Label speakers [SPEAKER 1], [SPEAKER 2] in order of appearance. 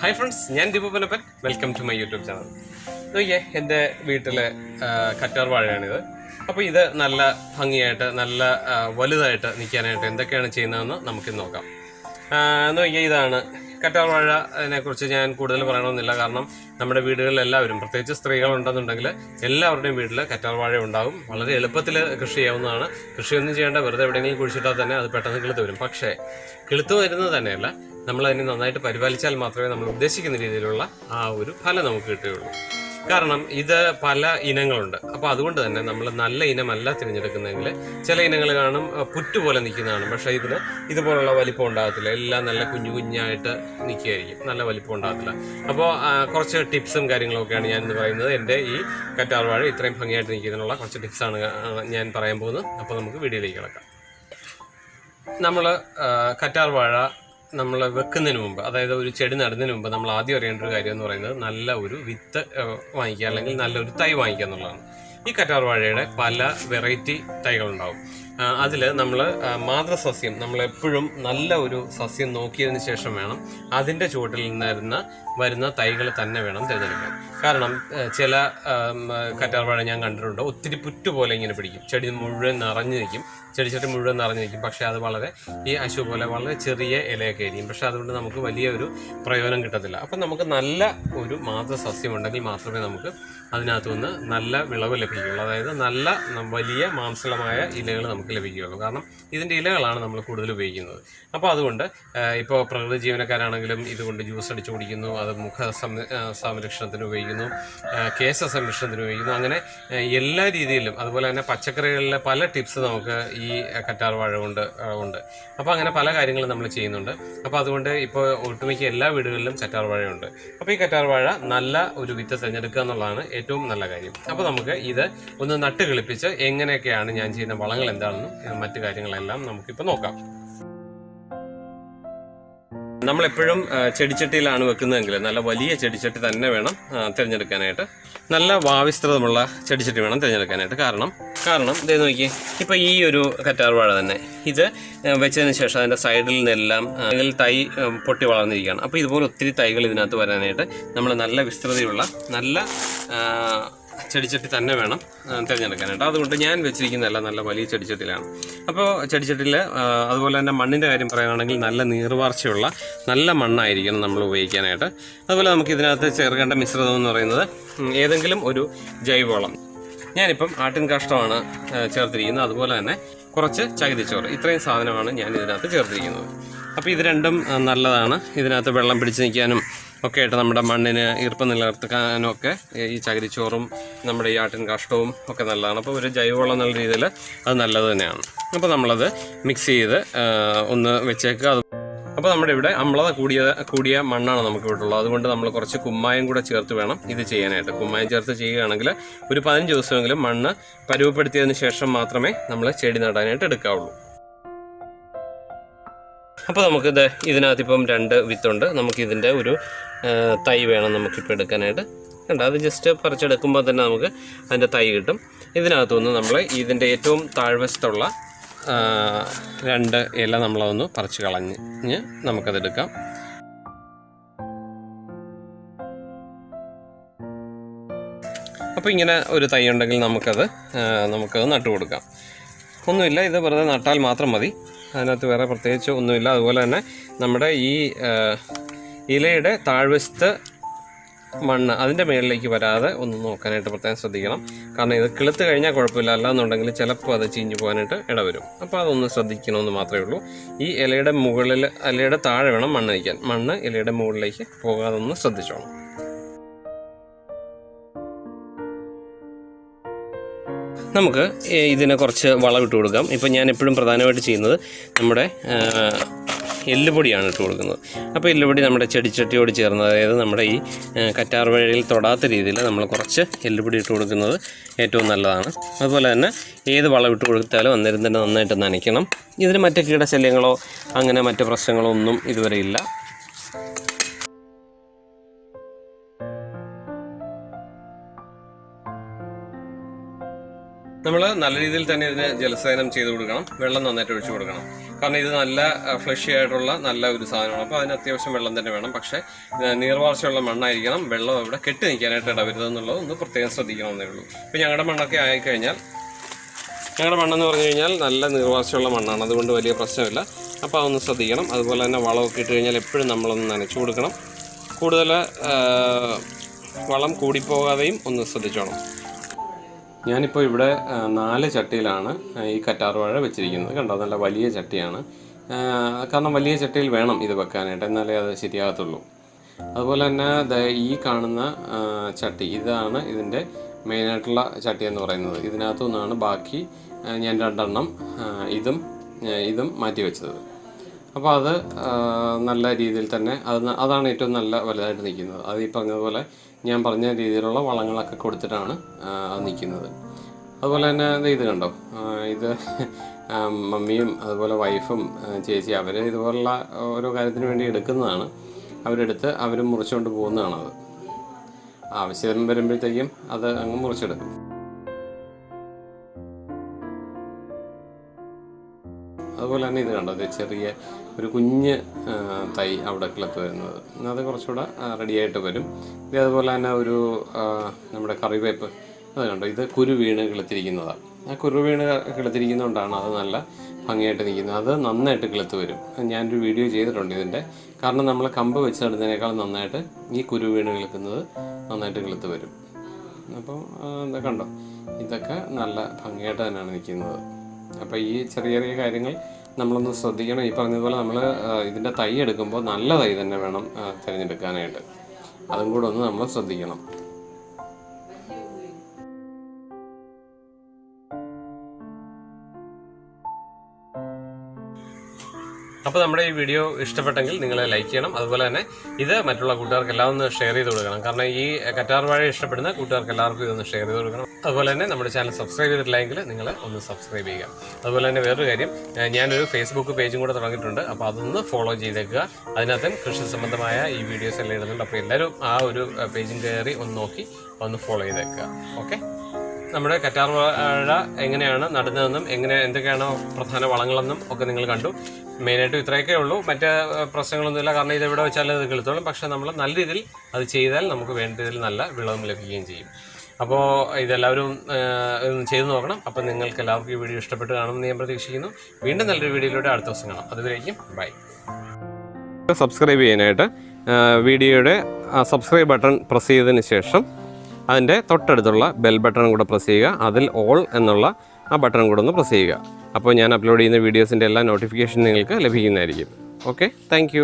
[SPEAKER 1] Hi friends ഞാൻ Deepu Panappan welcome to my YouTube channel നോക്കിയേ എന്റെ വീട്ടിലെ കറ്റാർ വാഴയാണിത്. അപ്പോൾ ഇത് നല്ല ഭംഗിയായിട്ട് നല്ല വലുതായിട്ട് നിൽക്കാനായിട്ട് എന്തൊക്കെയാണ് ചെയ്യുന്നതെന്ന് നമുക്ക് നോക്കാം. നോക്കിയാൽ നോക്കിയേ ഇതാണ് കറ്റാർ വാഴനെ കുറിച്ച് ഞാൻ കൂടുതൽ പറയണമെന്നില്ല. കാരണം നമ്മുടെ വീടുകളിൽ എല്ലാവരും പ്രത്യേകിച്ച് സ്ത്രീകളുണ്ടെന്നുണ്ടെങ്കിൽ എല്ലാവരുടെയും വീട്ടിൽ കറ്റാർ വാഴ ഉണ്ടാകും വളരെ എളുപ്പത്തിൽ കൃഷി ചെയ്യാവുന്നതാണ്. കൃഷിയൊന്നും ചെയ്യേണ്ട വെറുതെ എവിടെയെങ്കിലും കുഴിച്ചിട്ടാൽ തന്നെ അത് പെട്ടെന്ന് കിളുത്ത് വരും. പക്ഷേ കിളുത്ത് വരുന്നത് തന്നെയല്ല. നമ്മൾ അതിനെ നന്നായിട്ട് പരിപാലിച്ചാൽ മാത്രമേ നമ്മൾ ഉദ്ദേശിക്കുന്ന രീതിയിലുള്ള ആ ഒരു ഫലം നമുക്ക് കിട്ടുകയുള്ളൂ. കാരണം ഇത് പല ഇനങ്ങളുണ്ട്. അപ്പോൾ അതുകൊണ്ട് തന്നെ നമ്മൾ നല്ല ഇനമല്ല തിരഞ്ഞെടുക്കുന്നതെങ്കിൽ ചില ഇനങ്ങൾ കാണും പുറ്റുപോലെ പുറ്റ് പോലെ നിൽക്കുന്നതാണ്. പക്ഷേ ഇതിന് ഇതുപോലുള്ള വലിപ്പം ഉണ്ടാകത്തില്ല. എല്ലാം നല്ല കുഞ്ഞു കുഞ്ഞായിട്ട് നിൽക്കുകയായിരിക്കും. നല്ല വലിപ്പം ഉണ്ടാകത്തില്ല. അപ്പോൾ കുറച്ച് ടിപ്സും കാര്യങ്ങളൊക്കെയാണ് ഞാൻ ഇന്ന് പറയുന്നത്. എന്റെ ഈ കറ്റാർ വാഴ ഇത്രയും ഭംഗിയായിട്ട് നിൽക്കുന്നതിനുള്ള കുറച്ച് ടിപ്സാണ് ഞാൻ പറയാൻ പോകുന്നത്. അപ്പോൾ നമുക്ക് വീഡിയോയിലേക്ക് കിടക്കാം. നമ്മൾ കറ്റാർ വാഴ നമ്മൾ വെക്കുന്നതിന് മുമ്പ് അതായത് ഒരു ചെടി നടുന്നതിന് മുമ്പ് നമ്മൾ ആദ്യം അറിയേണ്ട ഒരു കാര്യം എന്ന് പറയുന്നത് നല്ല ഒരു വിത്ത് വാങ്ങിക്കുക അല്ലെങ്കിൽ നല്ലൊരു തൈ വാങ്ങിക്കുക എന്നുള്ളതാണ്. ഈ കറ്റാർ വാഴയുടെ പല വെറൈറ്റി തൈകളുണ്ടാവും. അതിൽ നമ്മൾ മാതൃസസ്യം നമ്മൾ എപ്പോഴും നല്ല ഒരു സസ്യം നോക്കിയതിന് ശേഷം വേണം അതിന്റെ ചുവട്ടിൽ നിന്നിരുന്ന വരുന്ന തൈകൾ തന്നെ വേണം തിരഞ്ഞെടുക്കാൻ. കാരണം ചില കറ്റാർവാഴ ഞാൻ കണ്ടിട്ടുണ്ട്. ഒത്തിരി പുറ്റു പോലെ ഇങ്ങനെ പിടിക്കും. ചെടി മുഴുവൻ നിറഞ്ഞു നിൽക്കും. ചെടിച്ചട്ടി മുഴുവൻ നിറഞ്ഞു നിൽക്കും. പക്ഷേ അത് വളരെ ഈ അശു പോലെ വളരെ ചെറിയ ഇലയൊക്കെ ആയിരിക്കും. പക്ഷേ അതുകൊണ്ട് നമുക്ക് വലിയൊരു പ്രയോജനം കിട്ടത്തില്ല. അപ്പം നമുക്ക് നല്ല ഒരു മാതൃസസ്യം ഉണ്ടെങ്കിൽ മാത്രമേ നമുക്ക് അതിനകത്തുനിന്ന് നല്ല വിളവ് ലഭിക്കുകയുള്ളൂ. അതായത് നല്ല വലിയ മാംസളമായ ഇലകൾ നമുക്ക് ലഭിക്കുകയുള്ളൂ. കാരണം ഇതിന്റെ ഇലകളാണ് നമ്മൾ കൂടുതൽ ഉപയോഗിക്കുന്നത്. അപ്പോൾ അതുകൊണ്ട് ഇപ്പോൾ പ്രകൃതി ജീവനക്കാരാണെങ്കിലും ഇതുകൊണ്ട് ജ്യൂസ് അടിച്ചു കുടിക്കുന്നു അത് മുഖ സംരക്ഷണത്തിന് ഉപയോഗിക്കുന്നു കേശ സംരക്ഷണത്തിന് ഉപയോഗിക്കുന്നു. അങ്ങനെ എല്ലാ രീതിയിലും അതുപോലെ തന്നെ പച്ചക്കറികളിലെ പല ടിപ്സ് നമുക്ക് ഈ കറ്റാർ വാഴ കൊണ്ട് ഉണ്ട്. അപ്പോൾ അങ്ങനെ പല കാര്യങ്ങളും നമ്മൾ ചെയ്യുന്നുണ്ട്. അപ്പോൾ അതുകൊണ്ട് ഇപ്പോൾ ഒട്ടുമിക്ക എല്ലാ വീടുകളിലും കറ്റാർ വാഴയുണ്ട് അപ്പോൾ ഈ കറ്റാർ വാഴ നല്ല ഒരു വിത്ത് തിരഞ്ഞെടുക്കുക എന്നുള്ളതാണ് ഏറ്റവും നല്ല കാര്യം. അപ്പോൾ നമുക്ക് ഇത് ഒന്ന് നട്ട് കിളിപ്പിച്ച് എങ്ങനെയൊക്കെയാണ് ഞാൻ ചെയ്യുന്ന വളങ്ങൾ എന്താണെന്നും ഏ, മറ്റു കാര്യങ്ങളെല്ലാം നമുക്കിപ്പോൾ നോക്കാം. നമ്മളെപ്പോഴും ചെടിച്ചട്ടിയിലാണ് വെക്കുന്നതെങ്കിൽ നല്ല വലിയ ചെടിച്ചട്ടി തന്നെ വേണം തിരഞ്ഞെടുക്കാനായിട്ട്. നല്ല വാവിസ്തൃതമുള്ള ചെടിച്ചട്ടി വേണം തിരഞ്ഞെടുക്കാനായിട്ട്. കാരണം കാരണം ഇതേ നോക്കിയേ ഇപ്പോൾ ഈ ഒരു കറ്റാർവാഴ തന്നെ ഇത് വെച്ചതിന് ശേഷം അതിന്റെ സൈഡിൽ നിന്നെല്ലാം അതിൽ തൈ പൊട്ടി വളർന്നിരിക്കുകയാണ്. അപ്പോൾ ഇതുപോലെ ഒത്തിരി തൈകൾ ഇതിനകത്ത് വരാനായിട്ട് നമ്മൾ നല്ല വിസ്തൃതിയുള്ള നല്ല ചെടിച്ചട്ടി തന്നെ വേണം തിരഞ്ഞെടുക്കാനായിട്ട് അതുകൊണ്ട് ഞാൻ വെച്ചിരിക്കുന്നതല്ല നല്ല വലിയ ചെടിച്ചട്ടിയിലാണ്. അപ്പോൾ ചെടിച്ചട്ടിയിൽ അതുപോലെ തന്നെ മണ്ണിന്റെ കാര്യം പറയുകയാണെങ്കിൽ നല്ല നീർവാർച്ചയുള്ള നല്ല മണ്ണായിരിക്കണം നമ്മൾ ഉപയോഗിക്കാനായിട്ട്. അതുപോലെ നമുക്ക് ഇതിനകത്ത് ചേർക്കേണ്ട മിശ്രിതം എന്ന് പറയുന്നത് ഏതെങ്കിലും ഒരു ജൈവവളം. ഞാനിപ്പം ആട്ടിൻ കാഷ്ടമാണ് ചേർത്തിരിക്കുന്നത്. അതുപോലെ തന്നെ കുറച്ച് ചകിതിച്ചോറ് ഇത്രയും സാധനമാണ് ഞാൻ ഇതിനകത്ത് ചേർത്തിരിക്കുന്നത്. അപ്പോൾ ഇത് രണ്ടും നല്ലതാണ്. ഇതിനകത്ത് വെള്ളം പിടിച്ച് നിൽക്കാനും ഒക്കെ ആയിട്ട് നമ്മുടെ മണ്ണിന് ഈർപ്പം നിലനിർത്താനും ഒക്കെ ഈ ചകിരിച്ചോറും നമ്മുടെ ഈ ആട്ടിൻ കാഷ്ടവും ഒക്കെ നല്ലതാണ്. അപ്പോൾ ഒരു ജൈവവളം എന്നുള്ള രീതിയിൽ അത് നല്ലത് തന്നെയാണ്. അപ്പോൾ നമ്മളത് മിക്സ് ചെയ്ത് ഒന്ന് വെച്ചേക്കുക. അത് അപ്പോൾ നമ്മുടെ ഇവിടെ അമ്ലത കൂടിയ കൂടിയ മണ്ണാണ് നമുക്ക് ഇവിടെ ഉള്ളത്. അതുകൊണ്ട് നമ്മൾ കുറച്ച് കുമ്മായം കൂടെ ചേർത്ത് വേണം ഇത് ചെയ്യാനായിട്ട്. കുമ്മായം ചേർത്ത് ചെയ്യുകയാണെങ്കിൽ ഒരു പതിനഞ്ച് ദിവസമെങ്കിലും മണ്ണ് പരുവപ്പെടുത്തിയതിന് ശേഷം മാത്രമേ നമ്മൾ ചെടി നടാനായിട്ട് എടുക്കാവുള്ളൂ. അപ്പോൾ നമുക്കിത് ഇതിനകത്ത് ഇപ്പം രണ്ട് വിത്തുണ്ട്. നമുക്കിതിന്റെ ഒരു തൈ വേണം നമുക്കിപ്പോൾ എടുക്കാനായിട്ട്. കണ്ട? അത് ജസ്റ്റ് പറിച്ചെടുക്കുമ്പോൾ തന്നെ നമുക്ക് അതിന്റെ തൈ കിട്ടും. ഇതിനകത്തുനിന്ന് നമ്മൾ ഇതിന്റെ ഏറ്റവും താഴ്വശത്തുള്ള രണ്ട് ഇല നമ്മളതൊന്ന് പറിച്ച് കളഞ്ഞ് നമുക്കതെടുക്കാം. അപ്പോൾ ഇങ്ങനെ ഒരു തൈ ഉണ്ടെങ്കിൽ നമുക്കത് നമുക്ക് നമുക്കത് നട്ടു കൊടുക്കാം. ഒന്നുമില്ല ഇത് വെറുതെ നട്ടാൽ മാത്രം മതി. അതിനകത്ത് വേറെ പ്രത്യേകിച്ച് ഒന്നുമില്ല. അതുപോലെ തന്നെ നമ്മുടെ ഈ ഇലയുടെ താഴ്വശത്ത് മണ്ണ് അതിന്റെ മേളിലേക്ക് വരാതെ ഒന്ന് നോക്കാനായിട്ട് പ്രത്യേകം ശ്രദ്ധിക്കണം. കാരണം ഇത് കിളുത്ത് കഴിഞ്ഞാൽ കുഴപ്പമില്ല. അല്ലാന്നുണ്ടെങ്കിൽ ചിലപ്പോൾ അത് ചീഞ്ഞു പോകാനായിട്ട് ഇടവരും അപ്പോൾ അതൊന്ന് ശ്രദ്ധിക്കണമെന്ന് മാത്രമേ ഉള്ളൂ. ഈ ഇലയുടെ മുകളിൽ ഇലയുടെ താഴെ വേണം മണ്ണ് വയ്ക്കാൻ മണ്ണ് ഇലയുടെ മുകളിലേക്ക് പോകാതെ ഒന്ന് ശ്രദ്ധിച്ചോണം. നമുക്ക് ഇതിനെ കുറച്ച് വളമിട്ട് കൊടുക്കാം. ഇപ്പം ഞാൻ എപ്പോഴും പ്രധാനമായിട്ട് ചെയ്യുന്നത് നമ്മുടെ എല്ലുപൊടിയാണ് ഇട്ട് കൊടുക്കുന്നത്. അപ്പോൾ എല്ലുപൊടി നമ്മുടെ ചെടിച്ചട്ടിയോട് ചേർന്ന് അതായത് നമ്മുടെ ഈ കറ്റാർ വഴിയിൽ തൊടാത്ത രീതിയിൽ നമ്മൾ കുറച്ച് എല്ലുപൊടി ഇട്ട് കൊടുക്കുന്നത് ഏറ്റവും നല്ലതാണ്. അതുപോലെ തന്നെ ഏത് വളം ഇട്ട് കൊടുത്താലും അന്നേരം തന്നെ നന്നായിട്ട് നനയ്ക്കണം. ഇതിന് മറ്റ് കീടശല്യങ്ങളോ അങ്ങനെ മറ്റ് പ്രശ്നങ്ങളോ ഒന്നും ഇതുവരെ ഇല്ല. നമ്മൾ നല്ല രീതിയിൽ തന്നെ ഇതിന് ജലസേനം ചെയ്ത് കൊടുക്കണം. വെള്ളം നന്നായിട്ട് ഒഴിച്ചു കൊടുക്കണം. കാരണം ഇത് നല്ല ഫ്ലഷി ആയിട്ടുള്ള നല്ല ഒരു സാധനമാണ്. അപ്പോൾ അതിന് അത്യാവശ്യം വെള്ളം തന്നെ വേണം. പക്ഷേ നീർവാർച്ചയുള്ള മണ്ണായിരിക്കണം. വെള്ളം അവിടെ കെട്ടി നിൽക്കാനായിട്ട് ഇടവരുതെന്നുള്ളത് ഒന്ന് പ്രത്യേകം ശ്രദ്ധിക്കണമെന്നേ ഉള്ളൂ. ഇപ്പോൾ ഞങ്ങളുടെ മണ്ണൊക്കെ ആയിക്കഴിഞ്ഞാൽ ഞങ്ങളുടെ മണ്ണെന്ന് പറഞ്ഞു കഴിഞ്ഞാൽ നല്ല നീർവാർച്ചയുള്ള മണ്ണാണ്. അതുകൊണ്ട് വലിയ പ്രശ്നമില്ല. അപ്പോൾ അതൊന്ന് ശ്രദ്ധിക്കണം. അതുപോലെ തന്നെ വളമൊക്കെ ഇട്ട് കഴിഞ്ഞാൽ എപ്പോഴും നമ്മളൊന്ന് നനച്ചു കൊടുക്കണം. കൂടുതൽ വളം കൂടിപ്പോകാതെയും ഒന്ന് ശ്രദ്ധിച്ചോണം. ഞാനിപ്പോൾ ഇവിടെ നാല് ചട്ടിയിലാണ് ഈ കറ്റാർ വാഴ വെച്ചിരിക്കുന്നത്. കണ്ടോ നല്ല വലിയ ചട്ടിയാണ്. കാരണം വലിയ ചട്ടിയിൽ വേണം ഇത് വെക്കാനായിട്ട് എന്നാലേ അത് ശരിയാകത്തുള്ളൂ. അതുപോലെ തന്നെ ഈ കാണുന്ന ചട്ടി ഇതാണ് ഇതിന്റെ മെയിനായിട്ടുള്ള ചട്ടി എന്ന് പറയുന്നത്. ഇതിനകത്തു നിന്നാണ് ബാക്കി ഞാൻ രണ്ടെണ്ണം ഇതും ഇതും മാറ്റി വെച്ചത്. അപ്പോൾ അത് നല്ല രീതിയിൽ തന്നെ അത് അതാണ് ഏറ്റവും നല്ല വലുതായിട്ട് നിൽക്കുന്നത്. അത് ഈ പറഞ്ഞതുപോലെ ഞാൻ പറഞ്ഞ രീതിയിലുള്ള വളങ്ങളൊക്കെ കൊടുത്തിട്ടാണ് അത് നിൽക്കുന്നത്. അതുപോലെ തന്നെ ഇത് കണ്ടോ? ഇത് മമ്മിയും അതുപോലെ വൈഫും ചേച്ചി അവർ ഇതുപോലുള്ള ഓരോ കാര്യത്തിന് വേണ്ടി എടുക്കുന്നതാണ്. അവരെടുത്ത് അവർ മുറിച്ചുകൊണ്ട് പോകുന്നതാണത്. ആവശ്യം വരുമ്പോഴത്തേക്കും അത് അങ്ങ് മുറിച്ചെടുക്കും. അതുപോലെ തന്നെ ഇത് കണ്ടോ ചെറിയ ഒരു കുഞ്ഞ് തൈ അവിടെ കിളത്ത് വരുന്നത് അത് കുറച്ചുകൂടെ റെഡിയായിട്ട് വരും. ഇത് അതുപോലെ തന്നെ ഒരു നമ്മുടെ കറിവേപ്പ് അത് കണ്ടോ? ഇത് കുരു വീണ് കിളത്തിരിക്കുന്നതാണ് ആ കുരു വീണ് കിളത്തിരിക്കുന്നതുകൊണ്ടാണ് അത് നല്ല ഭംഗിയായിട്ട് നിൽക്കുന്നത്. അത് നന്നായിട്ട് കിളുത്ത് വരും. ഞാനൊരു വീഡിയോ ചെയ്തിട്ടുണ്ട് ഇതിന്റെ. കാരണം നമ്മൾ കമ്പ് വെച്ച് നടുന്നതിനേക്കാൾ നന്നായിട്ട് ഈ കുരു വീണ് കിളുക്കുന്നത് നന്നായിട്ട് കിളുത്ത് വരും. അപ്പം കണ്ടോ? ഇതൊക്കെ നല്ല ഭംഗിയായിട്ട് തന്നെയാണ് നിൽക്കുന്നത്. അപ്പോൾ ഈ ചെറിയ ചെറിയ കാര്യങ്ങൾ നമ്മളൊന്ന് ശ്രദ്ധിക്കണം. ഈ പറഞ്ഞതുപോലെ നമ്മൾ ഇതിന്റെ തൈ എടുക്കുമ്പോൾ നല്ല തൈ തന്നെ വേണം തിരഞ്ഞെടുക്കാനായിട്ട്. അതും കൂടെ ഒന്ന് നമ്മൾ ശ്രദ്ധിക്കണം. അപ്പോൾ നമ്മുടെ ഈ വീഡിയോ ഇഷ്ടപ്പെട്ടെങ്കിൽ നിങ്ങൾ ലൈക്ക് ചെയ്യണം. അതുപോലെ തന്നെ ഇത് മറ്റുള്ള കൂട്ടുകാർക്ക് എല്ലാം ഒന്ന് ഷെയർ ചെയ്ത് കൊടുക്കണം. കാരണം ഈ കറ്റാർ വാഴ ഇഷ്ടപ്പെടുന്ന കൂട്ടുകാർക്ക് എല്ലാവർക്കും ഇതൊന്ന് ഷെയർ ചെയ്ത് കൊടുക്കണം. അതുപോലെ തന്നെ നമ്മുടെ ചാനൽ സബ്സ്ക്രൈബ് ചെയ്തിട്ടില്ലെങ്കിൽ നിങ്ങൾ ഒന്ന് സബ്സ്ക്രൈബ് ചെയ്യുക. അതുപോലെ തന്നെ വേറൊരു കാര്യം ഞാനൊരു ഫേസ്ബുക്ക് പേജും കൂടെ തുടങ്ങിയിട്ടുണ്ട്. അപ്പോൾ അതൊന്ന് ഫോളോ ചെയ്തേക്കുക. അതിനകത്തും കൃഷി സംബന്ധമായ ഈ വീഡിയോസ് എല്ലാം ഇടുന്നുണ്ട്. അപ്പോൾ എല്ലാവരും ആ ഒരു പേജും കയറി ഒന്ന് നോക്കി ഒന്ന് ഫോളോ ചെയ്തേക്കുക. ഓക്കെ നമ്മുടെ കറ്റാർ വാഴ എങ്ങനെയാണ് നടുന്നതെന്നും എങ്ങനെ എന്തൊക്കെയാണ് പ്രധാന വളങ്ങളെന്നും ഒക്കെ നിങ്ങൾ കണ്ടു. മെയിനായിട്ടും ഇത്രയൊക്കെ ഉള്ളൂ. മറ്റ് പ്രശ്നങ്ങളൊന്നുമില്ല. കാരണം ഇത് എവിടെ വെച്ചാലും ഇത് കിളുത്തോളും. പക്ഷെ നമ്മൾ നല്ല രീതിയിൽ അത് ചെയ്താൽ നമുക്ക് വേണ്ട രീതിയിൽ നല്ല വിളവും ലഭിക്കുകയും ചെയ്യും. അപ്പോൾ ഇതെല്ലാവരും ചെയ്തു നോക്കണം. അപ്പോൾ നിങ്ങൾക്ക് എല്ലാവർക്കും ഈ വീഡിയോ ഇഷ്ടപ്പെട്ട് കാണുമെന്ന് ഞാൻ പ്രതീക്ഷിക്കുന്നു. വീണ്ടും നല്ലൊരു വീഡിയോയിലൂടെ അടുത്ത ദിവസം കാണാം അതുവരേക്കും ബൈ. സബ്സ്ക്രൈബ് ചെയ്യാനായിട്ട് വീഡിയോയുടെ സബ്സ്ക്രൈബ് ബട്ടൺ പ്രസ് ചെയ്തതിന് ശേഷം അതിന്റെ തൊട്ടടുത്തുള്ള ബെൽ ബട്ടണും കൂടെ പ്രസ് ചെയ്യുക. അതിൽ ഓൾ എന്നുള്ള ആ ബട്ടൺ കൂടെ ഒന്ന് പ്രസ് ചെയ്യുക. അപ്പോൾ ഞാൻ അപ്ലോഡ് ചെയ്യുന്ന വീഡിയോസിന്റെ എല്ലാ നോട്ടിഫിക്കേഷൻ നിങ്ങൾക്ക് ലഭിക്കുന്നതായിരിക്കും. Okay thank